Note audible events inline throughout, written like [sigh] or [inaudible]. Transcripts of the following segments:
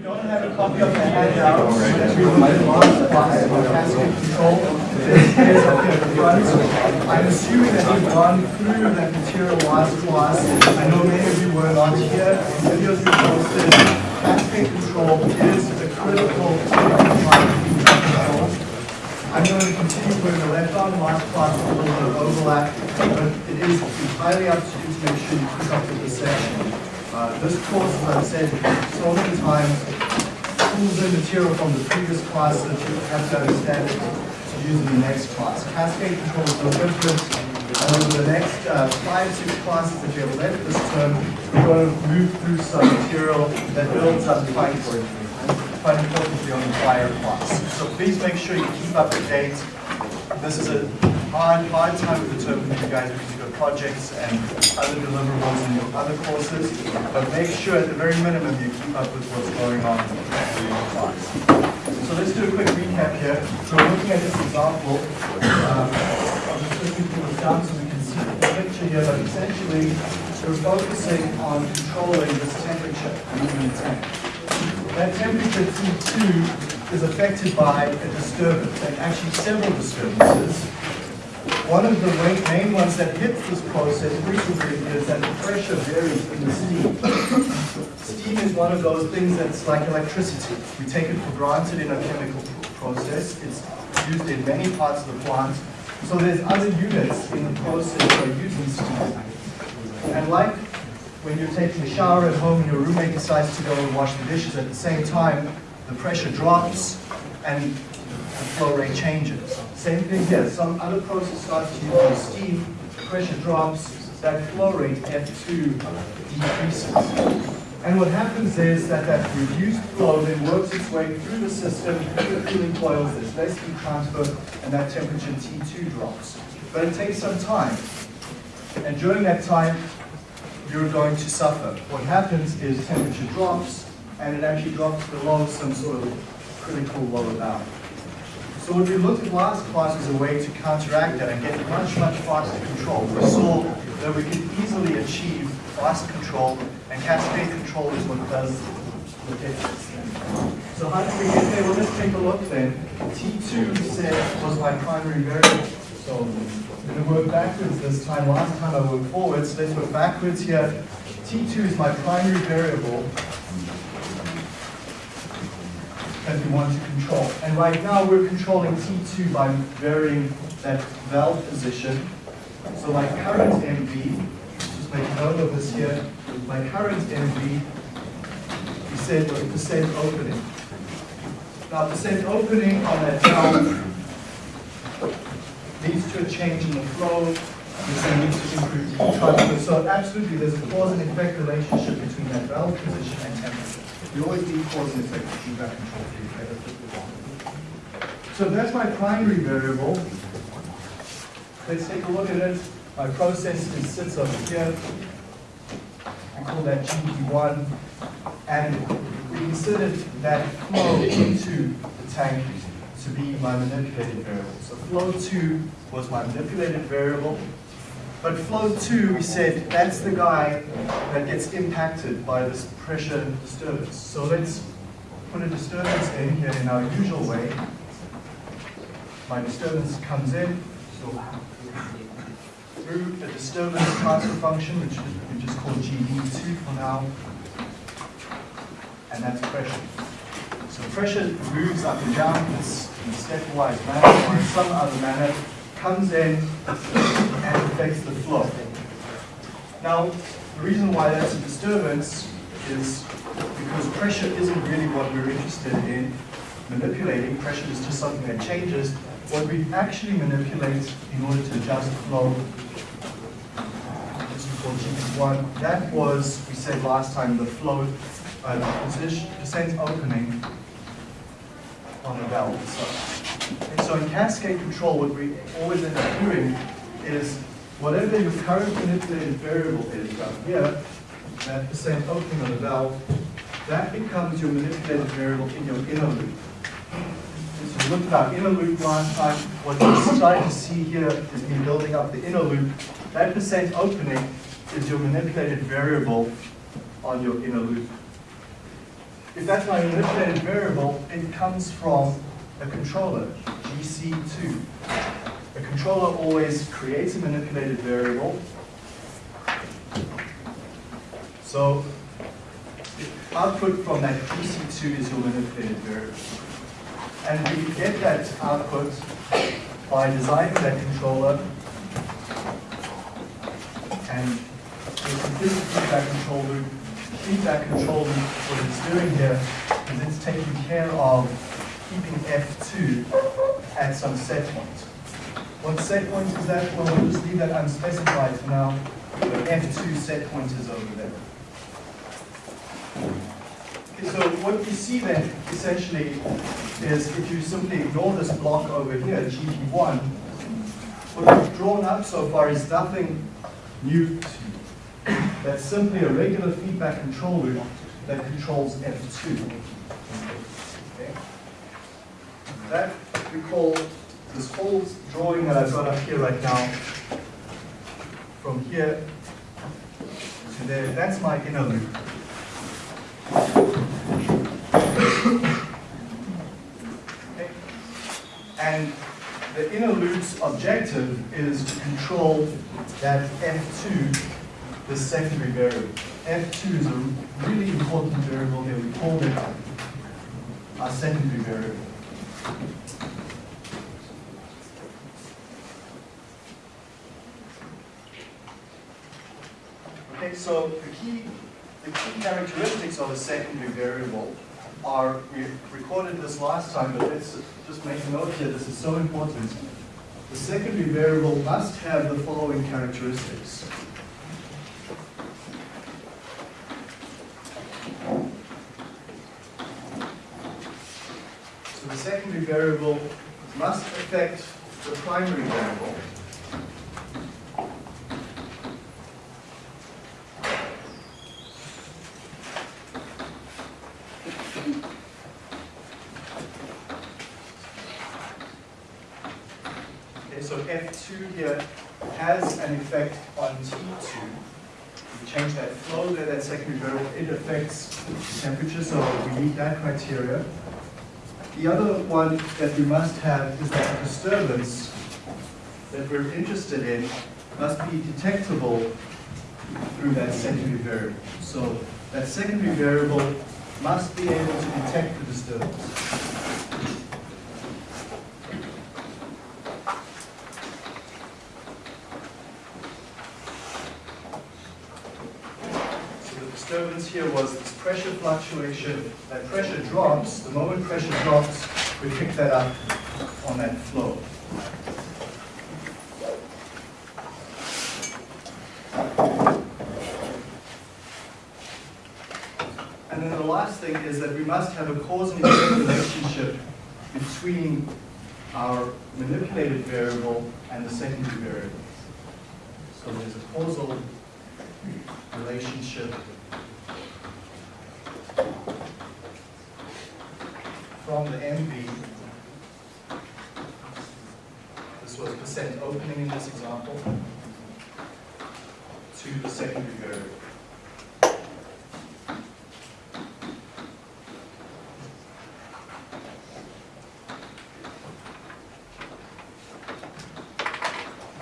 you don't have a copy of the handout that we looked at last class on cascade control, there's up here at the front. I'm assuming that you've gone through that material last class. I know many of you were not here. Videos we posted. Cascade control is a critical part of control. I'm going to continue where we left on last class with a little bit of overlap, but it is entirely up to you to make sure you keep up with the session. Uh, this course, as I've said so many times, pulls in material from the previous class that you have to understand it to use in the next class. Cascade control is no different. And over the next uh, five, six classes that you have left this term, we're going to move through some material that builds up quite, quite importantly on the prior class. So please make sure you keep up to date. This is a hard, hard time with the term for you guys because you've got projects and other deliverables in your other courses. But make sure at the very minimum you keep up with what's going on in your class. So let's do a quick recap here. So we're looking at this example. Um, I'm just looking pull this down so we can see the picture here, but essentially we're focusing on controlling this temperature moving the tank. That temperature T2 is affected by a disturbance, and actually several disturbances. One of the main- ones that hits this process frequently is that the pressure varies in the steam. Steam is one of those things that's like electricity. We take it for granted in a chemical process. It's used in many parts of the plant. So there's other units in the process that are using steam. And like when you're taking a shower at home and your roommate decides to go and wash the dishes at the same time, the pressure drops and the flow rate changes. Same thing here, some other process starts to use steam, the pressure drops, that flow rate F2 decreases. And what happens is that that reduced flow then works its way through the system, through the cooling coils, there's less heat transfer, and that temperature T2 drops. But it takes some time. And during that time, you're going to suffer. What happens is temperature drops, and it actually drops below some sort of critical lower bound. So what we looked at last class was a way to counteract that and get much, much faster control. We saw that we could easily achieve fast control, and cascade control is what does the difference. So how did we get there? Well, let's take a look then. T2 said was my primary variable. So I'm going to work backwards this time. Last time I worked forwards. so Let's work backwards here. T2 is my primary variable that we want to control. And right now we're controlling T2 by varying that valve position. So my current MV, just make note of this here, my current MV, we said was percent opening. Now the percent opening on that valve leads to a change in the flow, which leads to improved transfer. So absolutely, there's a cause and effect relationship between that valve position and temperature. You always need cause and effect feedback control for your. So that's my primary variable. Let's take a look at it. My process is, sits over here. We call that GP1. And we considered that flow into the tank to be my manipulated variable. So flow 2 was my manipulated variable. But flow 2, we said, that's the guy that gets impacted by this pressure disturbance. So let's put a disturbance in here in our usual way. My disturbance comes in, so through a disturbance transfer function, which we just call GD2 for now, and that's pressure. So pressure moves up and down in a stepwise manner or in some other manner, comes in and affects the flow. Now, the reason why that's a disturbance is because pressure isn't really what we're interested in manipulating. Pressure is just something that changes. What we actually manipulate in order to adjust the flow this we call GP1. That was, we said last time, the flow, uh, percent opening on the valve itself. And so in cascade control, what we always end up doing is whatever your current manipulated variable is down here, that percent opening on the valve, that becomes your manipulated variable in your inner loop. And so we looked at our inner loop last time. What you're starting to see here is me building up the inner loop. That percent opening is your manipulated variable on your inner loop. if that's my manipulated variable, it comes from a controller, GC2. A controller always creates a manipulated variable. So the output from that GC2 is your manipulated variable. And we get that output by designing that controller and the implicit feedback control loop. Feedback control loop, what it's doing here is it's taking care of keeping F2 at some set point. What set point is that? Well, we'll just leave that unspecified for now. The F2 set point is over there. Okay, so what you see then, essentially, is if you simply ignore this block over here, GP1, what we've drawn up so far is nothing new to you. That's simply a regular feedback control loop that controls F2. Okay? That we call this whole drawing that I've got up here right now, from here to there, that's my inner loop. And the inner loop's objective is to control that F2, the secondary variable. F2 is a really important variable here. We call it our secondary variable. Okay, so the key, the key characteristics of a secondary variable are, we recorded this last time, but let's just make a note here, this is so important. The secondary variable must have the following characteristics. So the secondary variable must affect the primary variable. Okay, so F2 here has an effect on T2. We change that flow there, that secondary variable, it affects temperature, so we meet that criteria. The other one that we must have is that the disturbance that we're interested in must be detectable through that secondary variable. So that secondary variable must be able to detect the disturbance. So the disturbance here was this pressure fluctuation. That pressure drops, the moment pressure drops, we pick that up on that flow. And then the last thing is that we must have a cause and effect relationship between our manipulated variable and the secondary variable. So there's a causal relationship from the MV. This was percent opening in this example to the secondary variable.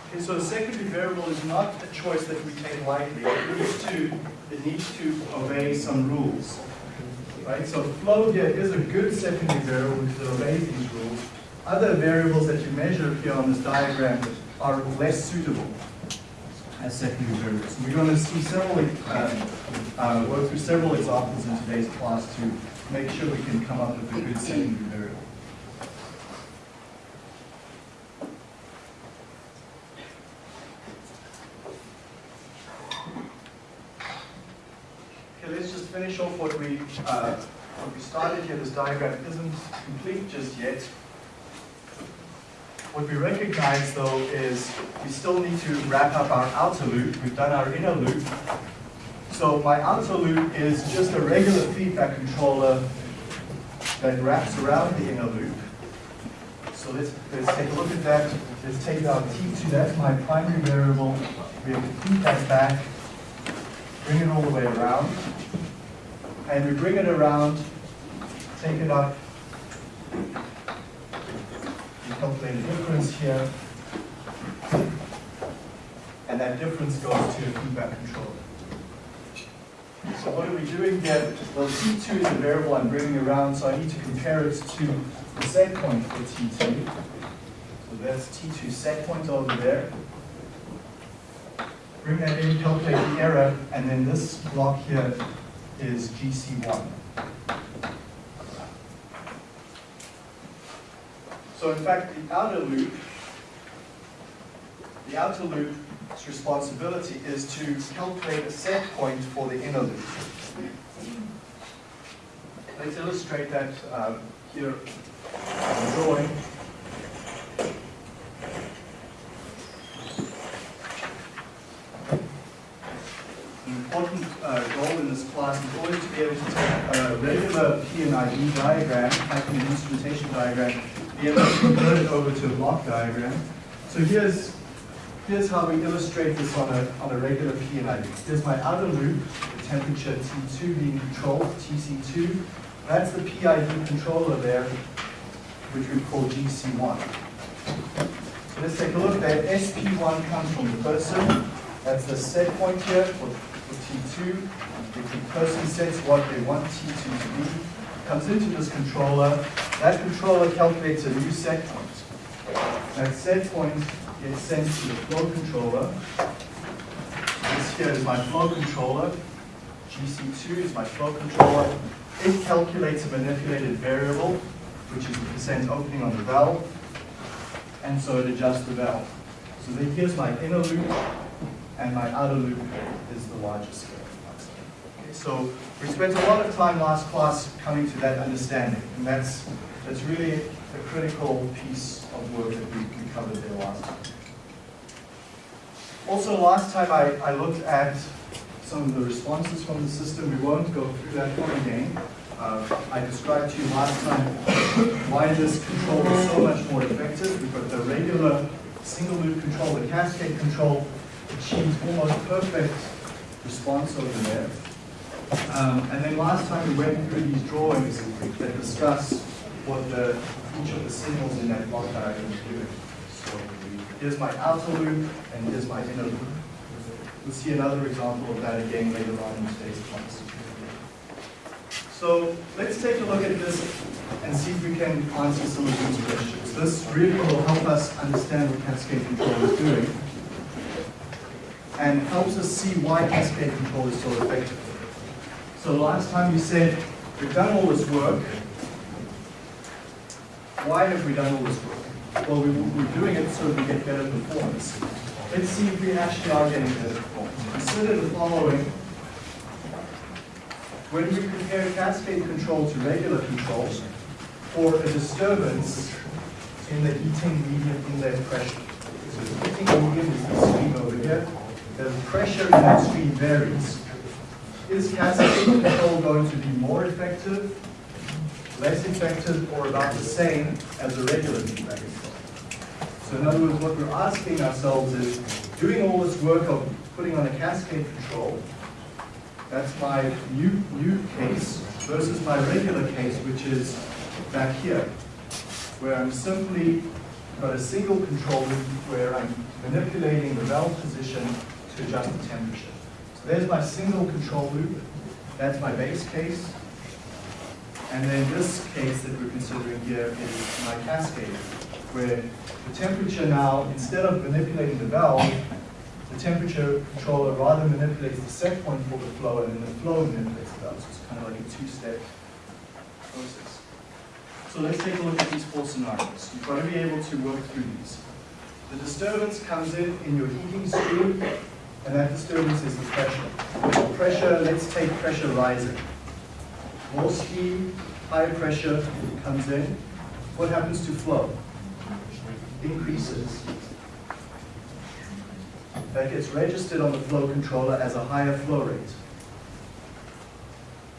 Okay, so a secondary variable is not a choice that we take lightly. It needs to, it needs to obey some rules. Right? So flow here is a good secondary variable it obeys these rules. Other variables that you measure here on this diagram are less suitable as secondary variables. We're going to see several, um, uh, work through several examples in today's class to make sure we can come up with a good secondary variable. Okay, let's just finish off what we, uh, what we started here. This diagram isn't complete just yet. What we recognize though is we still need to wrap up our outer loop. We've done our inner loop. So my outer loop is just a regular feedback controller that wraps around the inner loop. So let's, let's take a look at that. Let's take our T2, that's my primary variable. We have to feed that back, bring it all the way around. And we bring it around take it up. You calculate a difference here. And that difference goes to your feedback controller. So what are we doing here? Well, T2 is a variable I'm bringing around, so I need to compare it to the set point for T2. So that's T2 set point over there. Bring that in, calculate the error, and then this block here is GC1. So in fact, the outer loop, the outer loop's responsibility is to calculate a set point for the inner loop. Let's illustrate that um, here on the drawing. An important uh, goal in always to be able to take a regular P and ID diagram, like an instrumentation diagram, be able to convert it over to a block diagram. So here's here's how we illustrate this on a on a regular P and ID. Here's my outer loop, the temperature T2 being controlled, TC2. That's the PID controller there, which we call GC1. So let's take a look. That SP1 comes from the person. That's the set point here for, for T2. If the person sets what they want T2 to be, comes into this controller. That controller calculates a new set point. That set point gets sent to the flow controller. This here is my flow controller. GC2 is my flow controller. It calculates a manipulated variable, which is the percent opening on the valve, and so it adjusts the valve. So here's my inner loop, and my outer loop is the larger scale. So we spent a lot of time last class coming to that understanding, and that's, that's really a critical piece of work that we, we covered there last time. Also, last time I, I looked at some of the responses from the system. We won't go through that one again. Uh, I described to you last time why this control is so much more effective. We've got the regular single loop control, the cascade control achieves almost perfect response over there. Um, and then last time we went through these drawings that discuss what the, each of the signals in that block diagram is doing. So here's my outer loop and here's my inner loop. We'll see another example of that again later on in today's class. So let's take a look at this and see if we can answer some of these questions. This really will help us understand what cascade control is doing and helps us see why cascade control is so effective. So last time you said, we've done all this work. Why have we done all this work? Well, we, we're doing it so we get better performance. Let's see if we actually are getting better performance. Consider the following. When we compare cascade control to regular controls for a disturbance in the heating medium inlet pressure. So the heating medium is the stream over here. The pressure in that stream varies. Is cascade control going to be more effective, less effective, or about the same as a regular feedback control? So in other words, what we're asking ourselves is, doing all this work of putting on a cascade control, that's my new, new case, versus my regular case, which is back here, where I'm simply got a single control where I'm manipulating the valve position to adjust the temperature. There's my single control loop, that's my base case, and then this case that we're considering here is my cascade, where the temperature now, instead of manipulating the valve, the temperature controller rather manipulates the set point for the flow, and then the flow manipulates the valve. So it's kind of like a two-step process. So let's take a look at these four scenarios. You've got to be able to work through these. The disturbance comes in in your heating stream, and that disturbance is the pressure. Pressure, let's take pressure rising. More steam, higher pressure comes in. What happens to flow? Increases. That gets registered on the flow controller as a higher flow rate.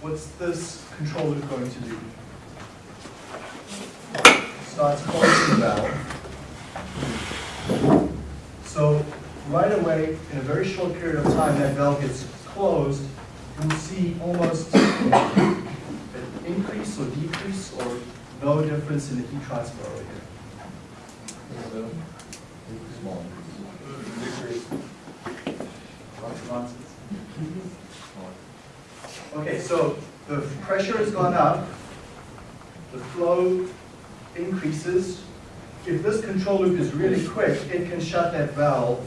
What's this controller going to do? Starts closing the valve. So right away, in a very short period of time, that valve gets closed, you'll see almost an increase or decrease or no difference in the heat transfer over here? Okay, so the pressure has gone up, the flow increases. If this control loop is really quick, it can shut that valve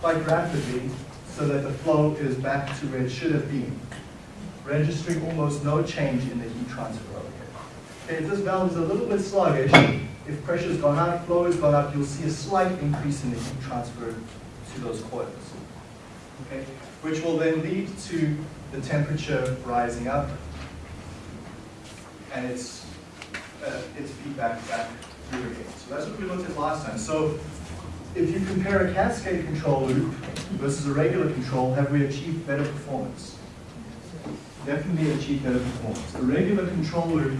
quite rapidly so that the flow is back to where it should have been, registering almost no change in the heat transfer here. Okay, if this valve is a little bit sluggish, if pressure's gone up, flow has gone up, you'll see a slight increase in the heat transfer to those coils. Okay, which will then lead to the temperature rising up and its, uh, its feedback back through again. So that's what we looked at last time. So if you compare a cascade control loop versus a regular control, have we achieved better performance? Definitely achieved better performance. The regular control loop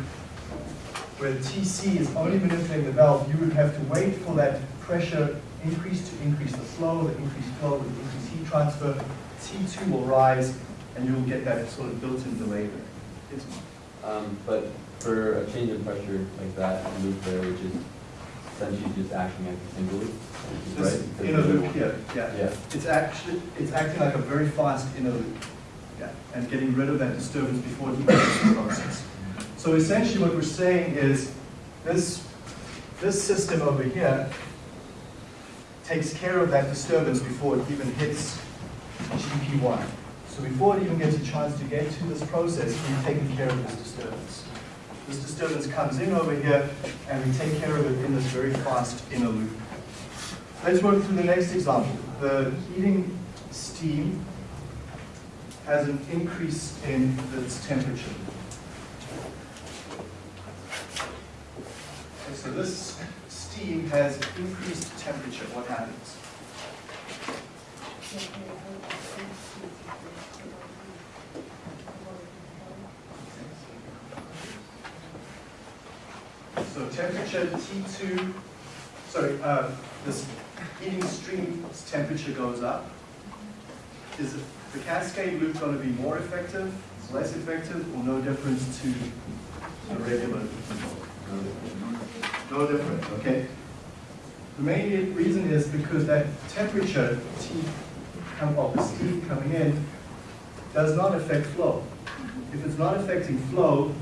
where TC is only manipulating the valve, you would have to wait for that pressure increase to increase the flow, the increased flow the increase heat transfer, T2 will rise, and you'll get that sort of built-in delay there. Um, but for a change in pressure like that, loop there, which is essentially just acting as a single loop, This right? Inner loop here, yeah. Yeah. It's actually, it's acting like a very fast inner loop. Yeah, and getting rid of that disturbance before it even gets the process. So essentially what we're saying is this, this system over here takes care of that disturbance before it even hits GP1. So before it even gets a chance to get to this process, we've taken care of this disturbance. This disturbance comes in over here, and we take care of it in this very fast inner loop. Let's work through the next example. The heating steam has an increase in its temperature. Okay, so this steam has increased temperature. What happens? So temperature T2, sorry, uh, this heating stream's temperature goes up. Is the cascade loop going to be more effective, less effective, or no difference to the regular? No difference, okay? The main reason is because that temperature T come of the steam coming in does not affect flow. If it's not affecting flow,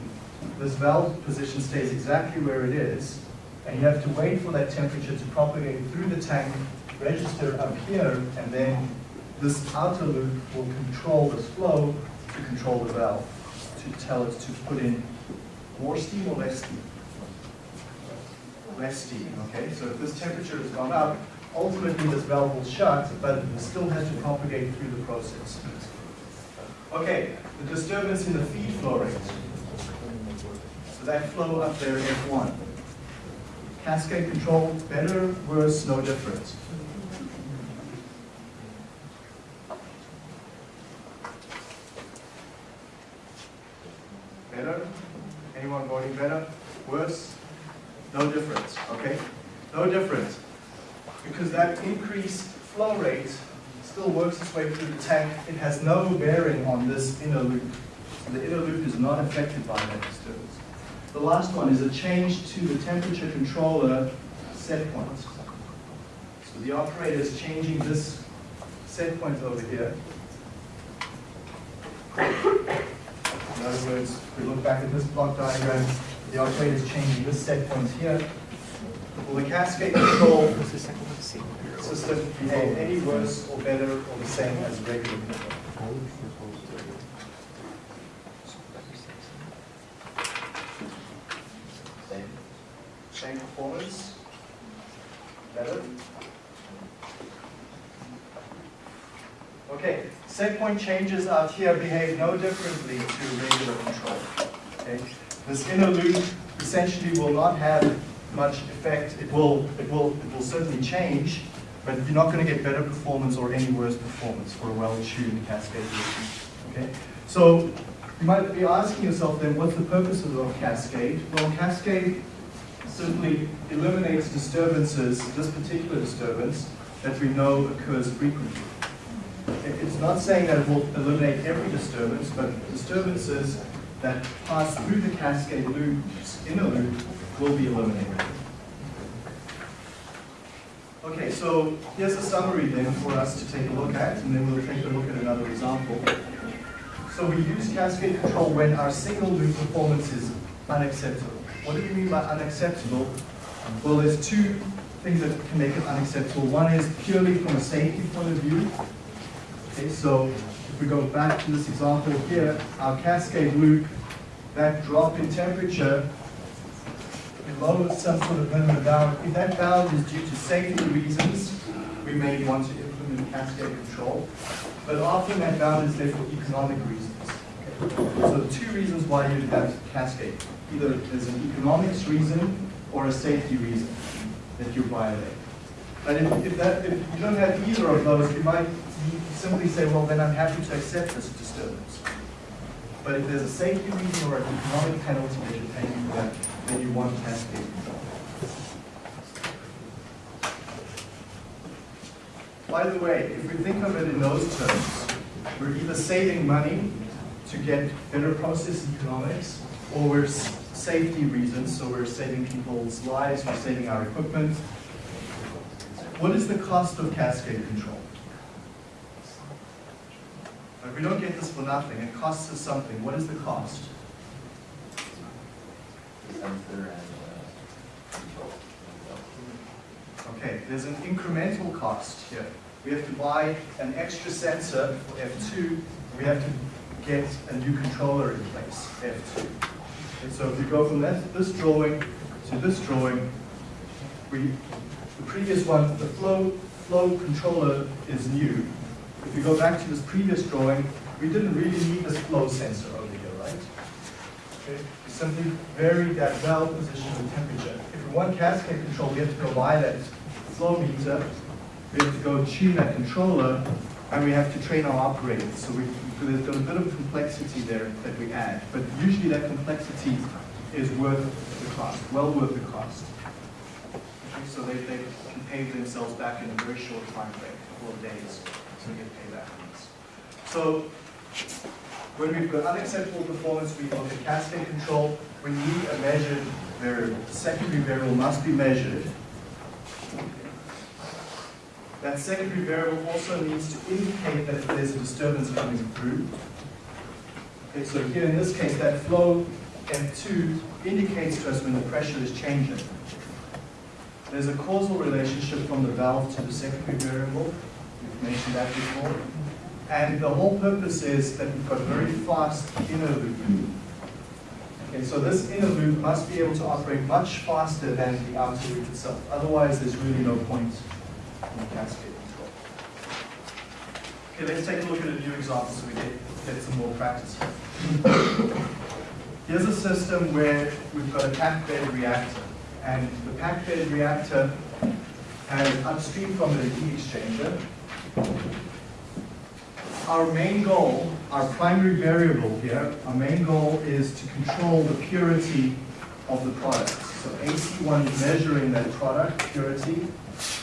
this valve position stays exactly where it is, and you have to wait for that temperature to propagate through the tank, register up here, and then this outer loop will control this flow to control the valve, to tell it to put in more steam or less steam. Less steam, okay? So if this temperature has gone up, ultimately this valve will shut, but it still has to propagate through the process. Okay, the disturbance in the feed flow rate. So that flow up there, F1. Cascade control, better, worse, no difference. Better? Anyone voting better? Worse? No difference, okay? No difference. Because that increased flow rate still works its way through the tank. It has no bearing on this inner loop. The inner loop is not affected by that disturbance. The last one is a change to the temperature controller set point. So the operator is changing this set point over here. In other words, if we look back at this block diagram, the operator is changing this set point here. Will the cascade control system behave any worse or better or the same as regular control? Same. Same performance? Better? Okay, set point changes out here behave no differently to regular control. Okay, this inner loop essentially will not have much effect. It will, it will, it will certainly change, but you're not going to get better performance or any worse performance for a well-tuned cascade loop. Okay, so you might be asking yourself then, what's the purpose of cascade? Well, cascade certainly eliminates disturbances, this particular disturbance that we know occurs frequently. It's not saying that it will eliminate every disturbance, but disturbances that pass through the cascade loops in a loop will be eliminated. Okay, so here's a summary then for us to take a look at, and then we'll take a look at another example. So we use cascade control when our single loop performance is unacceptable. What do we mean by unacceptable? Well, there's two things that can make it unacceptable. One is purely from a safety point of view. Okay, so if we go back to this example here, our cascade loop, that drop in temperature below some sort of minimum bound, if that bound is due to safety reasons, we may want to implement cascade control. But often that bound is there for economic reasons. So two reasons why you'd have cascade. Either there's an economics reason or a safety reason that you violate. But if, if, that, if you don't have either of those, you might simply say, well, then I'm happy to accept this disturbance. But if there's a safety reason or an economic penalty that you're paying for that, then you want cascade. By the way, if we think of it in those terms, we're either saving money to get better process economics, or we're safety reasons, so we're saving people's lives, we're saving our equipment. What is the cost of cascade control? We don't get this for nothing, it costs us something. What is the cost? Uh. Okay, there's an incremental cost here. We have to buy an extra sensor for F2, we have to get a new controller in place, F2. And so if you go from that, this drawing to this drawing, we, the previous one, the flow, flow controller is new. If you go back to this previous drawing, we didn't really need this flow sensor over here, right? Okay, we simply vary that valve position and temperature. If we want cascade control, we have to go buy that flow meter, we have to go tune that controller, and we have to train our operators. So we, so there's got a bit of complexity there that we add, but usually that complexity is worth the cost, well worth the cost. Okay, so they, they can pay themselves back in a very short time frame, a couple of days, so they get payback on this. So when we've got unacceptable performance, we've look at cascade control, we need a measured variable. The secondary variable must be measured. That secondary variable also needs to indicate that there's a disturbance coming through. Okay, so here in this case, that flow F2 indicates to us when the pressure is changing. There's a causal relationship from the valve to the secondary variable. We've mentioned that before. And the whole purpose is that we've got a very fast inner loop. Okay, so this inner loop must be able to operate much faster than the outer loop itself. Otherwise, there's really no point cascade control. Okay, let's take a look at a new example so we get, get some more practice here. Here's a system where we've got a packed bed reactor. And the packed bed reactor has upstream from it a heat exchanger. Our main goal, our primary variable here, our main goal is to control the purity of the product. So AC1 is measuring that product purity,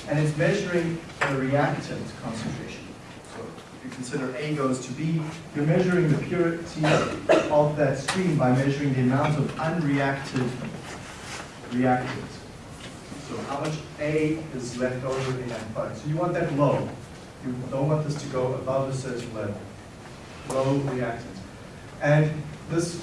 and it's measuring the reactant concentration. So if you consider A goes to B, you're measuring the purity of that stream by measuring the amount of unreacted reactant. So how much A is left over in that product. So you want that low. You don't want this to go above a certain level. Low reactant. And this,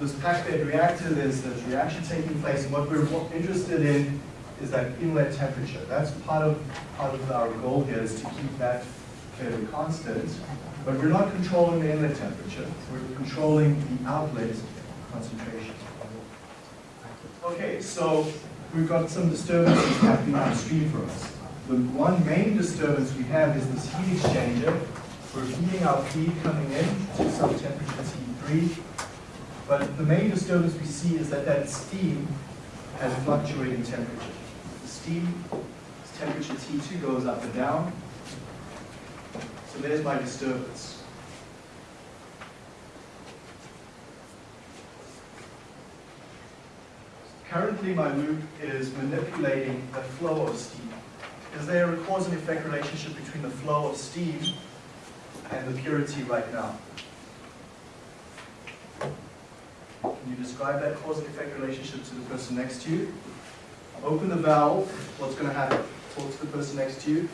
this packed bed reactor, there's, there's reaction taking place, and what we're interested in is that inlet temperature. That's part of, part of our goal here is to keep that fairly constant. But we're not controlling the inlet temperature, we're controlling the outlet concentration. Okay, so we've got some disturbances happening upstream for us. The one main disturbance we have is this heat exchanger. We're heating our feed coming in to some temperature T3. But the main disturbance we see is that that steam has fluctuating temperature. Steam temperature T2 goes up and down. So there's my disturbance. Currently, my loop is manipulating the flow of steam. Is there a cause and effect relationship between the flow of steam and the purity right now? Can you describe that cause and effect relationship to the person next to you. Open the valve, what's going to happen? Talk to the person next to you.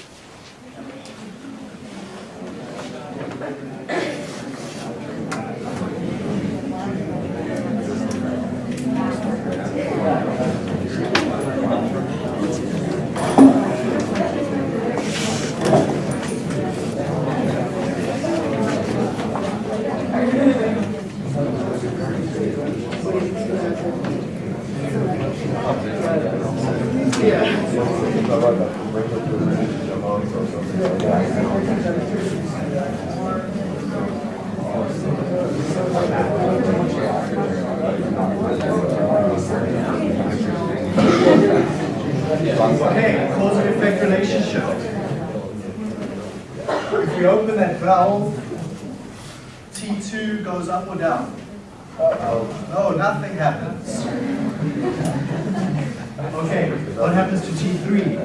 Okay, cause and effect relationship. If we open that valve, T2 goes up or down? No, nothing happens. Okay, what happens to T3?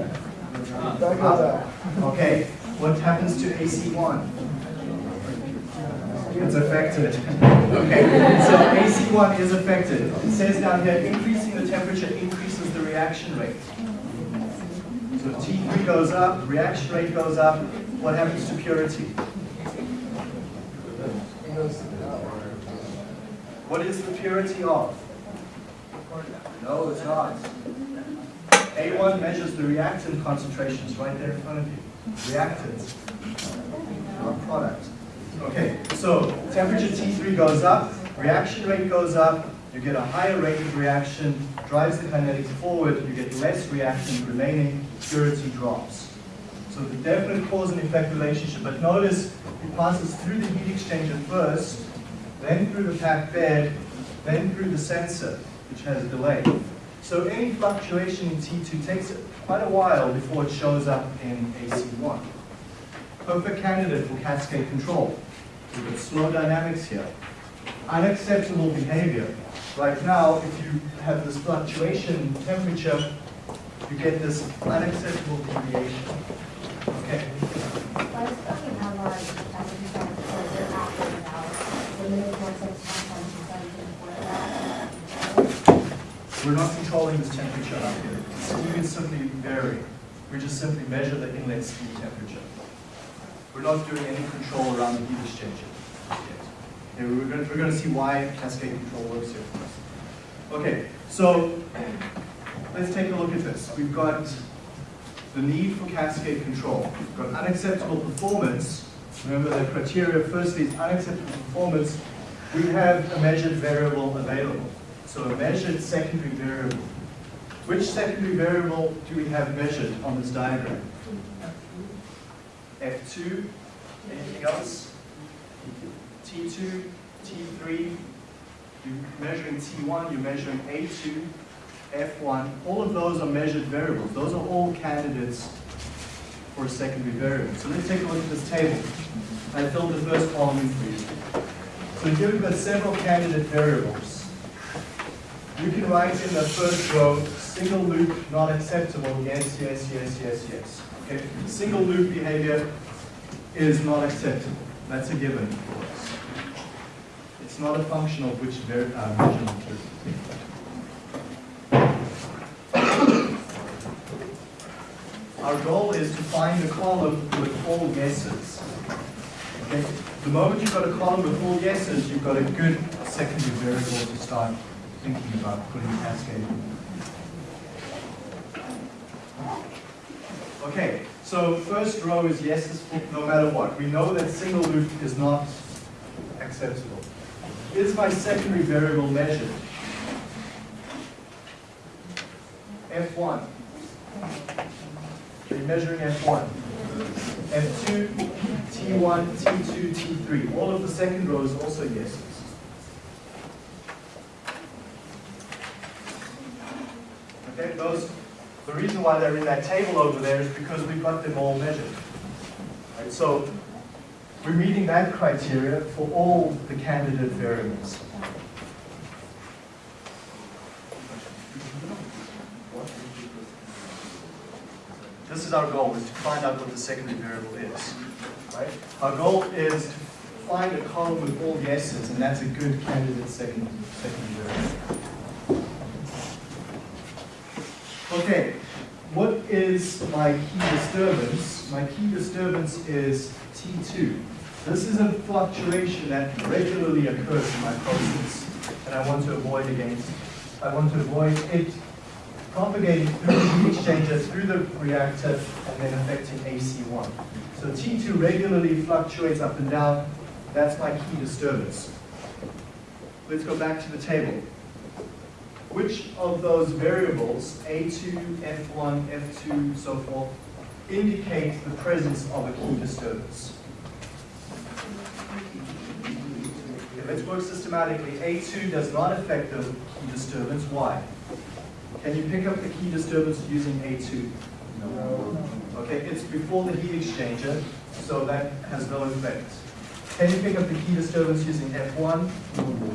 Up. Okay, what happens to AC1? It's affected. Okay, so AC1 is affected. It says down here, increasing the temperature increases the reaction rate. So T3 goes reaction rate goes up, what happens to purity? What is the purity of? No, it's not. A1 measures the reactant concentrations right there in front of you. Reactants, not product. Okay, so temperature T3 goes up, reaction rate goes up, you get a higher rate of reaction, drives the kinetics forward, you get less reactant remaining, purity drops. So the definite cause and effect relationship, but notice it passes through the heat exchanger first, then through the packed bed, then through the sensor, which has a delay. So any fluctuation in T2 takes quite a while before it shows up in AC1. Perfect candidate for cascade control. We've got slow dynamics here. Unacceptable behavior. Right now, if you have this fluctuation in temperature, you get this unacceptable deviation. We're not controlling this temperature up here. Steam is simply varying. We just simply measure the inlet steam temperature. We're not doing any control around the heat exchanger yet. Okay, we're going, we're going to see why cascade control works here for us. Okay, so let's take a look at this. We've got the need for cascade control. We've got unacceptable performance. Remember the criteria firstly is unacceptable performance. We have a measured variable available. So a measured secondary variable. Which secondary variable do we have measured on this diagram? F2, anything else? T2, T3, you're measuring T1, you're measuring A2, F1, all of those are measured variables. Those are all candidates for a secondary variable. So let's take a look at this table. I filled the first column in for you. So here we've got several candidate variables. You can write in the first row, single loop not acceptable, yes, yes, yes, yes, yes. Okay, single loop behavior is not acceptable. That's a given. It's not a function of which var- uh, measurement you're Our goal is to find a column with all yeses. Okay? The moment you've got a column with all yeses, you've got a good secondary variable to start thinking about putting cascade. Okay, so first row is yeses no matter what. We know that single loop is not acceptable. Is my secondary variable measured? F1. You're measuring F1. F2, T1, T2, T3. All of the second rows also yeses. Okay, those, the reason why they're in that table over there is because we've got them all measured. Right, so we're meeting that criteria for all the candidate variables. this is our goal, is to find out what the secondary variable is. Right? Our goal is to find a column with all yeses, and that's a good candidate second, secondary variable. Okay, what is my key disturbance? My key disturbance is T2. This is a fluctuation that regularly occurs in my process, and I want to avoid against, I want to avoid it propagating through the heat exchanger, through the reactor, and then affecting AC1. So T2 regularly fluctuates up and down. That's my key disturbance. Let's go back to the table. Which of those variables, A2, F1, F2, so forth, indicate the presence of a key disturbance? Let's work systematically. A2 does not affect the key disturbance. Why? Can you pick up the key disturbance using A2? No. Okay, it's before the heat exchanger, so that has no effect. Can you pick up the key disturbance using F1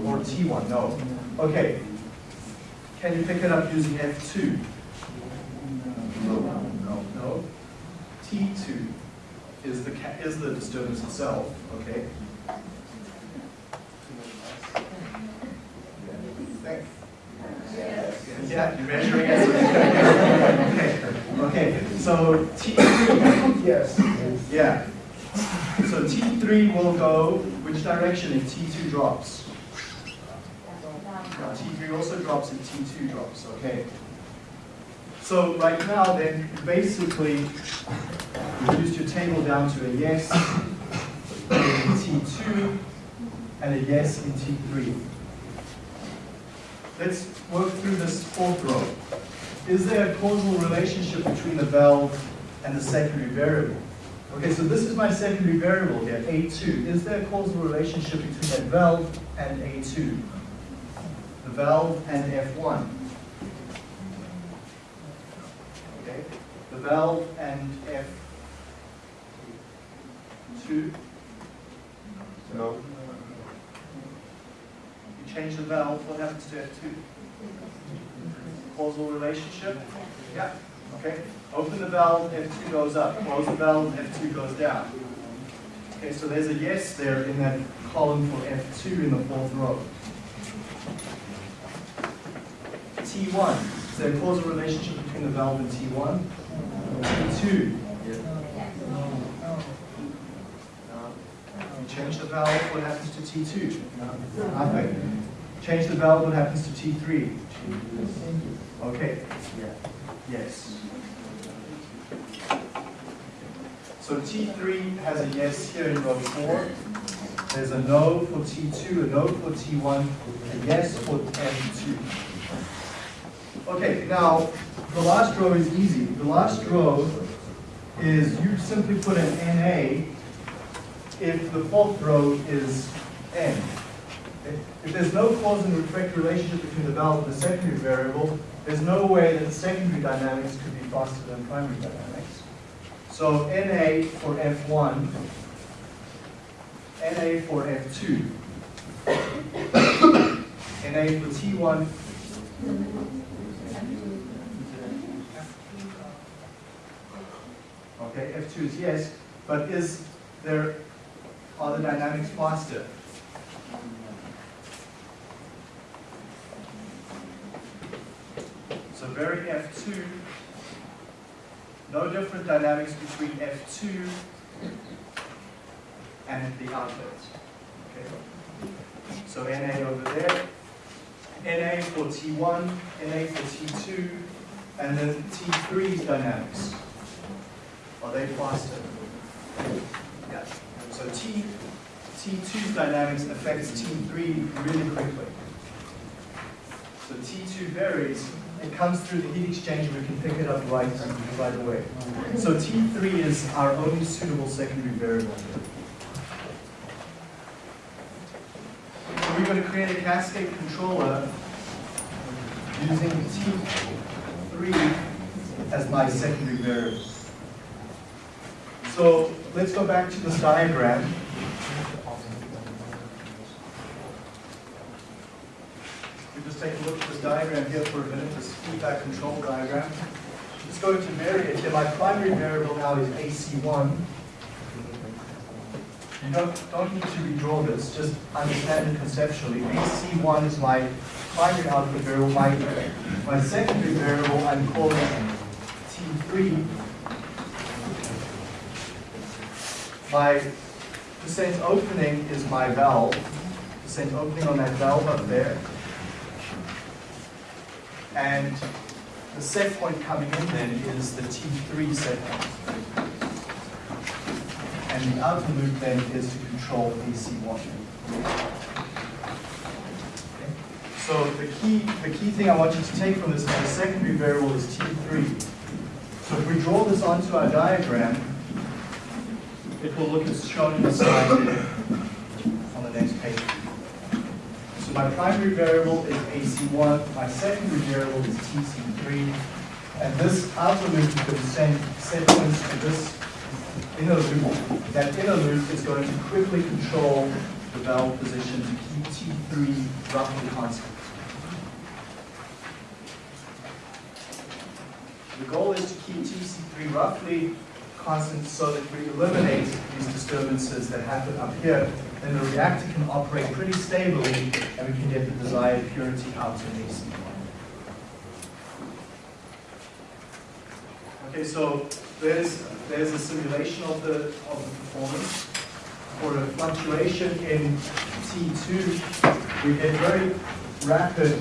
or T1? No. Okay. Can you pick it up using F2? No. No. No. T2 is the, is the disturbance itself, okay? Yeah, you're measuring it. [laughs] Okay, okay, so T3, yes, yeah. So T3 will go which direction if T2 drops? Now, T3 also drops if T2 drops, okay? So right now then, basically, reduce your table down to a yes in T2 and a yes in T3. Let's work through this fourth row. Is there a causal relationship between the valve and the secondary variable? Okay, so this is my secondary variable here, A2. Is there a causal relationship between that valve and A2? The valve and F1. Okay, the valve and F2. No. Change the valve, what happens to F2? Causal relationship? Yeah, okay. Open the valve, F2 goes up. Close the valve, F2 goes down. Okay, so there's a yes there in that column for F2 in the fourth row. T1, is there a causal relationship between the valve and T1? T2, change the valve, what happens to T2? Nothing. Change the valve, what happens to T3? Okay. Yes. So T3 has a yes here in row 4. There's a no for T2, a no for T1, a yes for M2. Okay, now the last row is easy. The last row is you simply put an NA if the fourth row is N. If there's no cause and effect relationship between the valve and the secondary variable, there's no way that secondary dynamics could be faster than primary dynamics. So NA for F1, NA for F2, NA for T1, okay, F2 is yes, but is there, are the dynamics faster? So very F2, no different dynamics between F2 and the outlet. Okay. So NA over there, NA for T1, NA for T2, and then T3's dynamics. Are they faster? Yeah. So T, T2's dynamics affects T3 really quickly. So T2 varies, it comes through the heat exchanger, we can pick it up right, right away. So T3 is our only suitable secondary variable. So we're going to create a cascade controller using T3 as my secondary variable. So let's go back to this diagram. We just take a look at this diagram here for a minute, this feedback control diagram. It's going to vary it here. My primary variable now is AC1. You don't, don't need to redraw this, just understand it conceptually. AC1 is my primary output variable. My, my secondary variable I'm calling T3. My percent opening is my valve. The percent opening on that valve up there. And the set point coming in then is the T3 set point. And the outer loop then is to control AC1. So the key, the key thing I want you to take from this is the secondary variable is T3. So if we draw this onto our diagram, it will look as shown in the slide on the next page. So my primary variable is AC1, my secondary variable is TC3, and this outer loop is going to send set to this inner loop. That inner loop is going to quickly control the valve position to keep T3 roughly constant. The goal is to keep TC3 roughly constant so that we eliminate these disturbances that happen up here, then the reactor can operate pretty stably and we can get the desired purity out in AC. Okay, so there's, there's a simulation of the, of the performance. For a fluctuation in T2, we get very rapid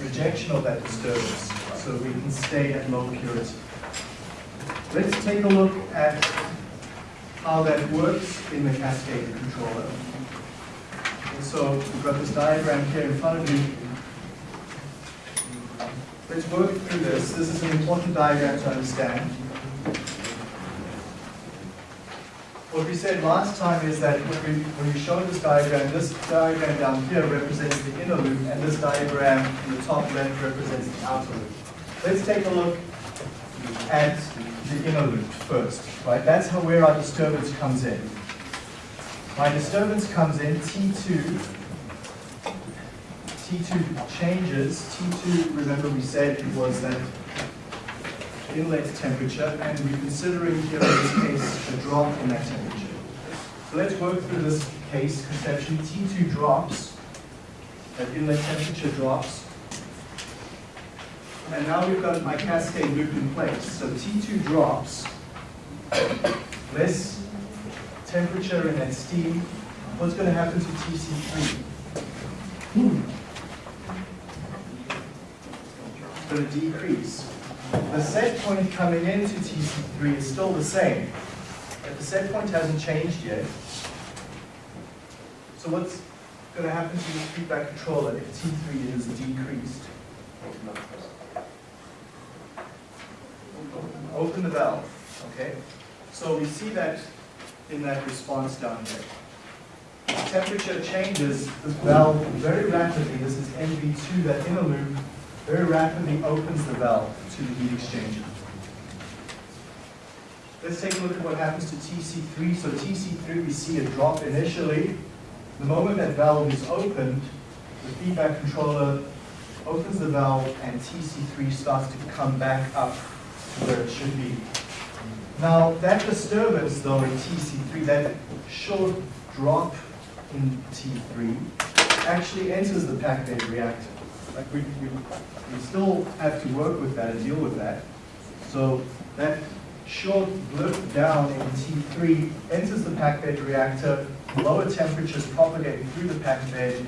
rejection of that disturbance, so we can stay at low purity. Let's take a look at how that works in the cascade controller. And so we've got this diagram here in front of you. Let's work through this. This is an important diagram to understand. What we said last time is that when we, when we showed this diagram, this diagram down here represents the inner loop, and this diagram in the top left represents the outer loop. Let's take a look at the inner loop first, right? That's how where our disturbance comes in. My disturbance comes in T2. T2 changes. T2, remember we said it was that inlet temperature, and we're considering here in this case a drop in that temperature. So let's work through this case conceptually. T2 drops, that inlet temperature drops, and now we've got my cascade loop in place. So T2 drops, less temperature in that steam. What's going to happen to TC3? It's going to decrease. The set point coming into TC3 is still the same. But the set point hasn't changed yet. So what's going to happen to the feedback controller if T3 is decreased? Open the valve, okay? So we see that in that response down here. As temperature changes, this valve very rapidly, this is MV2, that inner loop, very rapidly opens the valve to the heat exchanger. Let's take a look at what happens to TC3. So TC3, we see a drop initially. The moment that valve is opened, the feedback controller opens the valve and TC3 starts to come back up where it should be. Now, that disturbance though in TC3, that short drop in T3, actually enters the packed bed reactor. Like we, we, we still have to work with that and deal with that. So that short blip down in T3 enters the packed bed reactor, lower temperatures propagating through the packed bed,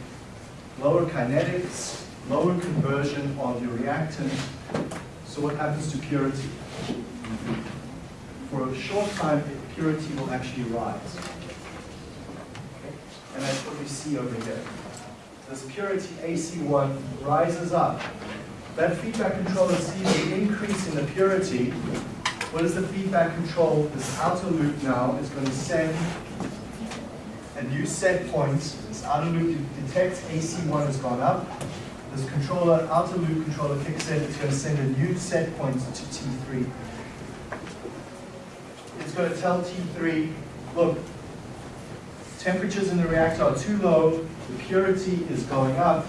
lower kinetics, lower conversion of your reactant. So what happens to purity? For a short time, purity will actually rise. And that's what we see over here. This purity AC1 rises up. That feedback controller sees an increase in the purity. What is the feedback control? This outer loop now is going to send a new set point. This outer loop detects AC1 has gone up. This controller, outer loop controller kicks in, it's going to send a new set point to T3. It's going to tell T3, look, temperatures in the reactor are too low, the purity is going up.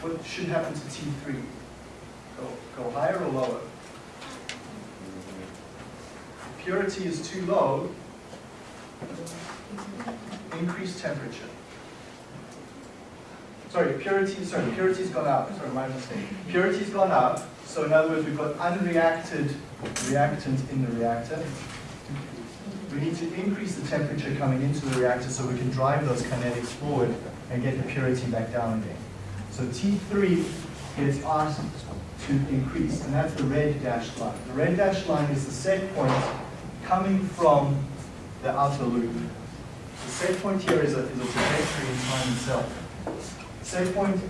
What should happen to T3? Go, go higher or lower? Purity is too low, increase temperature. Sorry, purity, sorry, purity's gone up, sorry, my mistake. Purity's gone up, so in other words, we've got unreacted reactant in the reactor. We need to increase the temperature coming into the reactor so we can drive those kinetics forward and get the purity back down again. So T3 gets asked to increase, and that's the red dashed line. The red dashed line is the set point coming from the outer loop. The set point here is a, is a trajectory in time itself. Set point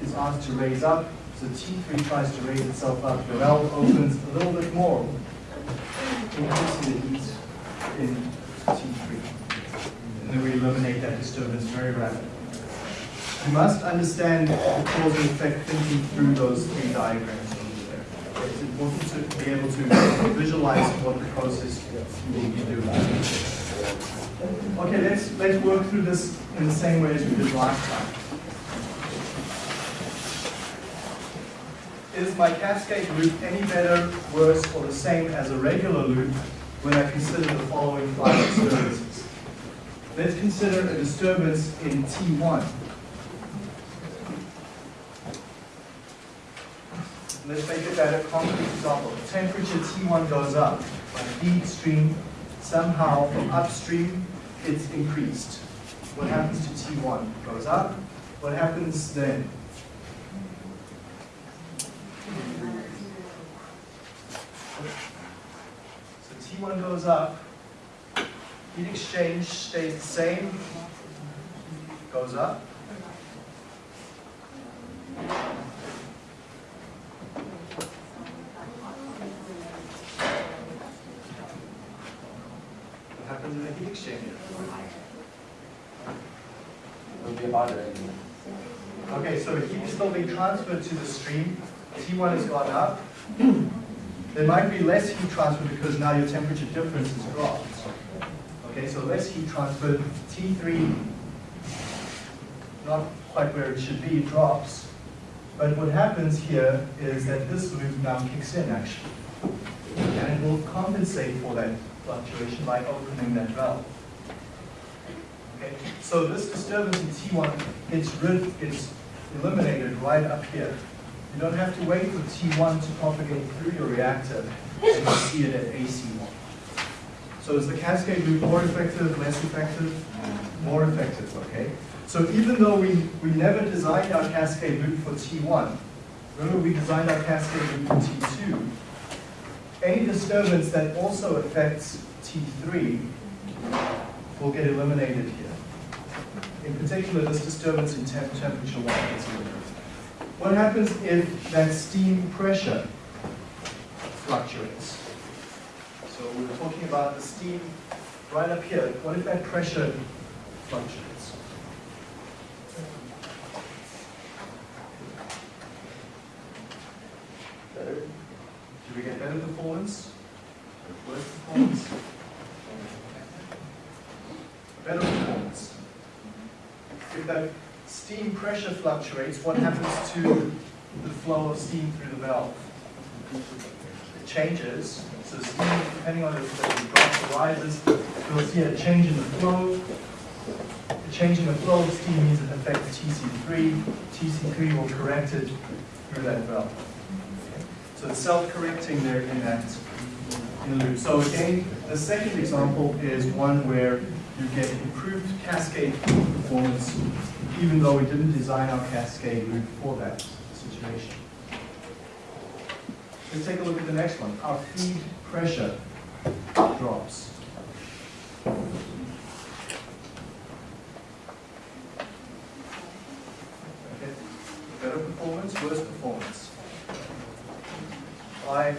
is asked to raise up, so T3 tries to raise itself up. The valve opens a little bit more, increasing the heat in T3. And then we eliminate that disturbance very rapidly. You must understand the cause and effect thinking through those three diagrams over there. It's important to be able to visualize what the process will be doing. Okay, let's, let's work through this in the same way as we did last time. Is my cascade loop any better, worse, or the same as a regular loop when I consider the following five disturbances? Let's consider a disturbance in T1. Let's make it better concrete example. Temperature T1 goes up. My feed stream, somehow from upstream, it's increased. What happens to T1? Goes up. What happens then? So T1 goes up. Heat exchange stays the same. Goes up. What happens in the heat exchanger? It'll be about it anyway. Okay, so heat is still being transferred to the stream. T1 has gone up. [clears throat] There might be less heat transfer because now your temperature difference has dropped. Okay, so less heat transfer. T3, not quite where it should be, drops. But what happens here is that this loop now kicks in actually. And it will compensate for that fluctuation by opening that valve. Okay, so this disturbance in T1 gets rid, gets eliminated right up here. You don't have to wait for T1 to propagate through your reactor you see it at AC1. So is the cascade loop more effective, less effective? More effective, okay? So even though we, we never designed our cascade loop for T1, remember we designed our cascade loop for T2, any disturbance that also affects T3 will get eliminated here. In particular, this disturbance in temp temperature 1 gets eliminated. What happens if that steam pressure fluctuates? So we were talking about the steam right up here. What if that pressure fluctuates? Do we get better performance? Worse performance? Better performance. If that steam pressure fluctuates, what happens to the flow of steam through the valve? It changes. So steam, depending on if drops or rises, you'll see a change in the flow. The change in the flow of steam means it affects TC3. TC3 will correct it through that valve. So it's self-correcting there in that in the loop. So again, the second example is one where you get improved cascade performance, even though we didn't design our cascade loop for that situation. Let's take a look at the next one. Our feed pressure drops. Okay. Better performance, worse performance. Why?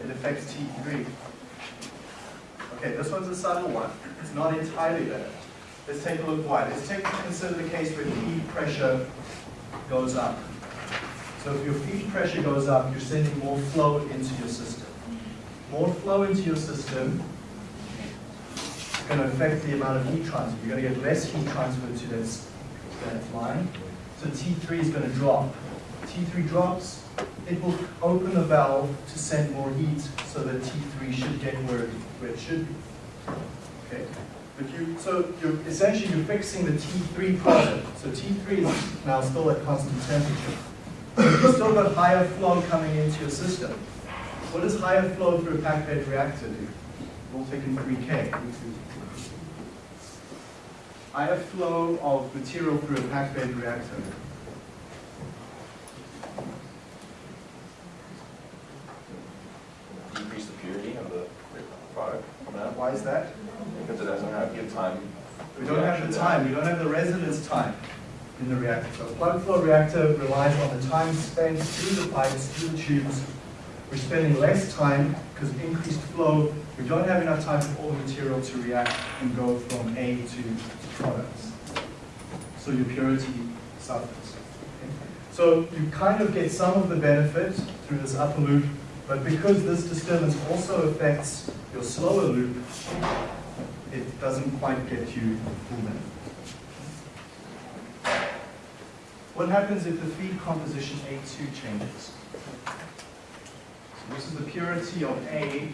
It affects T3. Okay, this one's a subtle one. It's not entirely better. Let's take a look why. Let's take consider the case where feed pressure goes up. So if your feed pressure goes up, you're sending more flow into your system. More flow into your system is going to affect the amount of heat transfer. You're going to get less heat transfer to this, that line. So T3 is going to drop. T3 drops, it will open the valve to send more heat so that T3 should get where it, where it should be. Okay? If you, so you're, essentially you're fixing the T3 problem. So T3 is now still at constant temperature. You've still got higher flow coming into your system. What does higher flow through a packed bed reactor do? We'll take in 3K. Higher flow of material through a packed bed reactor. decrease the purity of the product from that, Why is that? because it doesn't have good time. We don't have the time, we don't have the residence time in the reactor. So a plug flow reactor relies on the time spent through the pipes, through the tubes. We're spending less time because of increased flow. We don't have enough time for all the material to react and go from A to products. So your purity suffers. okay? So you kind of get some of the benefit through this upper loop, but because this disturbance also affects your slower loop, it doesn't quite get you full benefit. What happens if the feed composition A2 changes? So this is the purity of A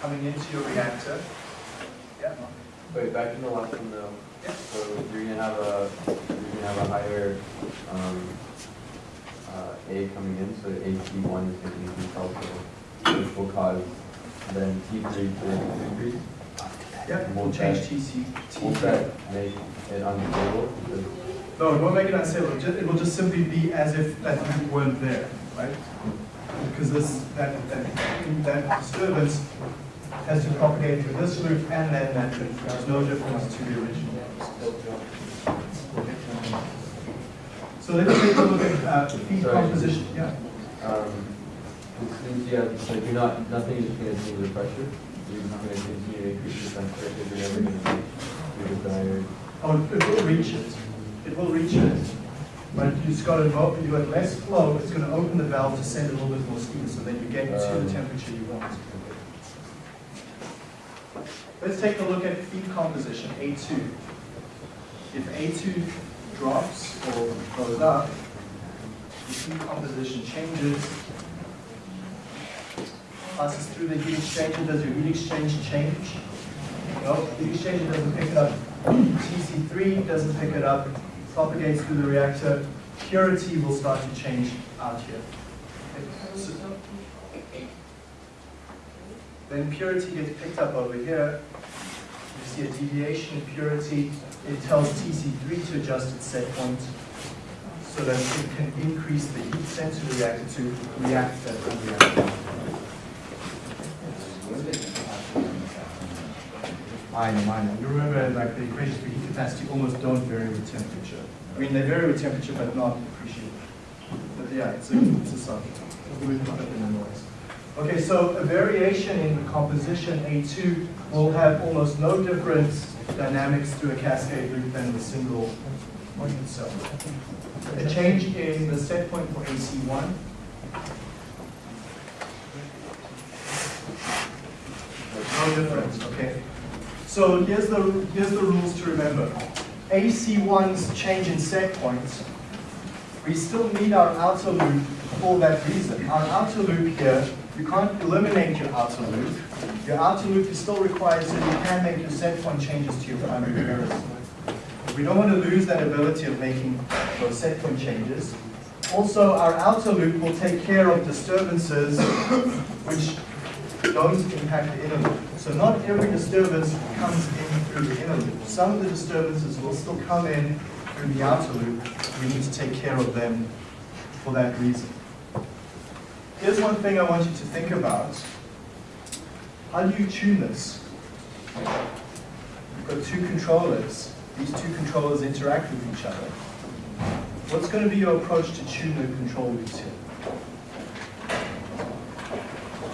coming into your reactor. Yeah. Wait, back in the last one though. Yeah. So you're gonna have a, you're gonna have a higher, um, uh, A coming in, so AC one is gonna increase also, which will cause then T three to increase. Yeah, we'll change TC. Won't that make it unstable? No, it won't make it unstable, It ju- it will just simply be as if that loop weren't there, right? Because this, that, that, that disturbance has to propagate through this loop and then that loop. There's no difference to the original. So let's take a look at uh, feed Sorry. composition, yeah. Um, you have, like, you're not, nothing is gonna change the pressure, you're not gonna continue to increase the pressure, you're never gonna reach your desired. Oh, it will reach it. It will reach it. But you just got to, mo- you got less flow, it's going to open the valve to send a little bit more steam, so that you get to Um. the temperature you want. Let's take a look at feed composition, A2. If A2 drops or goes up, the feed composition changes, passes through the heat exchanger, does your heat exchange change? No, the heat exchanger doesn't pick it up. TC3 doesn't pick it up, propagates through the reactor. Purity will start to change out here. So- Then purity gets picked up over here. You see a deviation in purity. It tells TC3 to adjust its set point so that it can increase the heat sent to the reactor to react that unreacted. Minor, minor. You remember, like, the equations for heat capacity almost don't vary with temperature. I mean, they vary with temperature, but not appreciably. But yeah, it's a, it's a noise. Okay, so a variation in composition A2 will have almost no different dynamics through a cascade loop than the single point itself. A change in the set point for AC1 no difference, okay? So here's the, here's the rules to remember. AC1's change in set points, we still need our outer loop for that reason. Our outer loop here, you can't eliminate your outer loop. Your outer loop is still required so you can make your set point changes to your primary errors. We don't want to lose that ability of making those set point changes. Also, our outer loop will take care of disturbances [coughs] which don't impact the inner loop. So not every disturbance comes in through the inner loop. Some of the disturbances will still come in through the outer loop. We need to take care of them for that reason. Here's one thing I want you to think about. How do you tune this? You've got two controllers. These two controllers interact with each other. What's going to be your approach to tune the control loops here?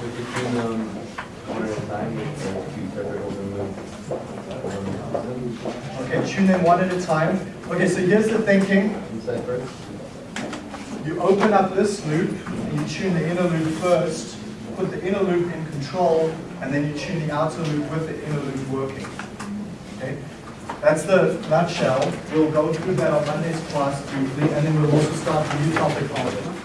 We tune them Okay, tune in one at a time. Okay, so here's the thinking. You open up this loop and you tune the inner loop first, put the inner loop in control, and then you tune the outer loop with the inner loop working. Okay? That's the nutshell. We'll go through that on Monday's class briefly, and then we'll also start a new topic on it.